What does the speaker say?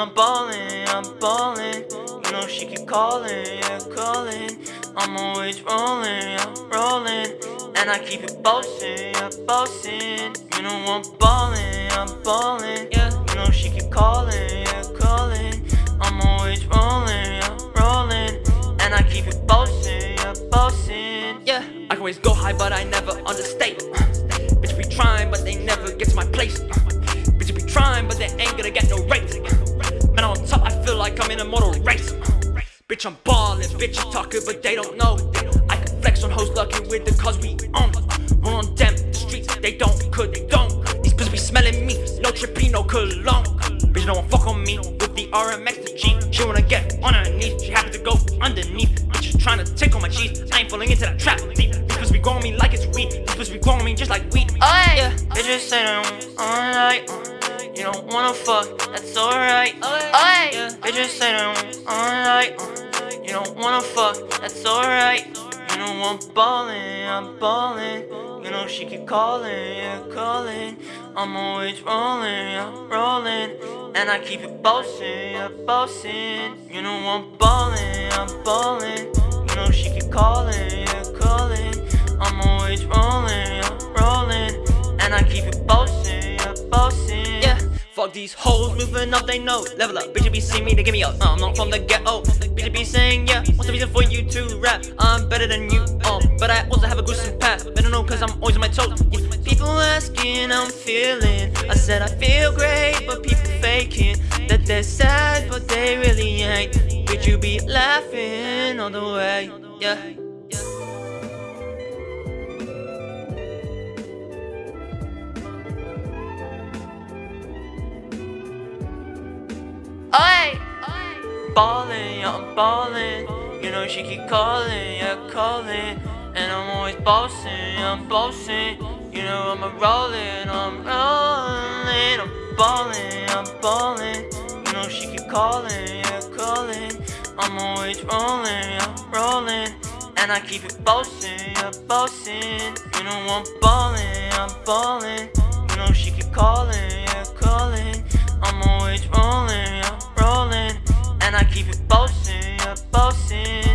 I'm ballin', I'm ballin'. You know she keep calling, yeah, calling. I'm always rolling, yeah, rolling. And I keep it bossing, yeah, bossing. You know I'm ballin', I'm ballin', yeah. You know she keep calling, yeah, calling. I'm always rolling, yeah, rolling. And I keep it bossing, yeah, bossing, yeah. I can always go high, but I never understate. Bitch be trying, but they never get to my place. Bitch be trying, but they ain't gonna get no rates. Like I'm in a motor race. Bitch, I'm ballin', bitch, bitches talking, but they don't know. I can flex on hoes lucky with the cause we own. Roll on them, the streets, they don't, could they don't. These bitches be smelling me, no trippy, no cologne. Bitch, don't fuck on me with the RMX, the G. She wanna get on her knees, she happy to go underneath. Trying to take on my cheese, I ain't falling into that trap. These bitches be growing me like it's weed, these bitches be growing me just like weed. Oh yeah, bitches say they don't alright. You don't wanna fuck, that's alright. Oh yeah, bitches say they don't alright. You don't wanna fuck, that's alright. You know I'm ballin', I'm ballin'. You know she keep calling, yeah, calling. I'm always rolling, yeah, rolling. And I keep it bossing, yeah, bossing. You know I'm ballin', I'm ballin'. You know she keep calling, These hoes moving up, they know. Level up, bitch, you be seeing me, they give me up. Uh, I'm not from the ghetto. Bitch, be saying, yeah, what's the reason for you to rap? I'm better than you, um, but I also have a gruesome path. Better know, cause I'm always on my toes. Yeah. People asking I'm feeling. I said I feel great, but people faking that they're sad, but they really ain't. Bitch, you be laughing all the way, yeah. Ballin', yeah, I'm ballin'. You know she keep calling, yeah, calling. And I'm always bossing, yeah, I'm bossing. You know I'm a rollin', I'm rollin'. I'm ballin', I'm ballin'. You know she keep calling, yeah, calling. I'm always rollin', yeah, rollin'. And I keep it bossin', yeah, bossin'. You know I'm ballin', I'm ballin'. You know she keep calling, yeah, I keep it bossin', yeah, bossin'.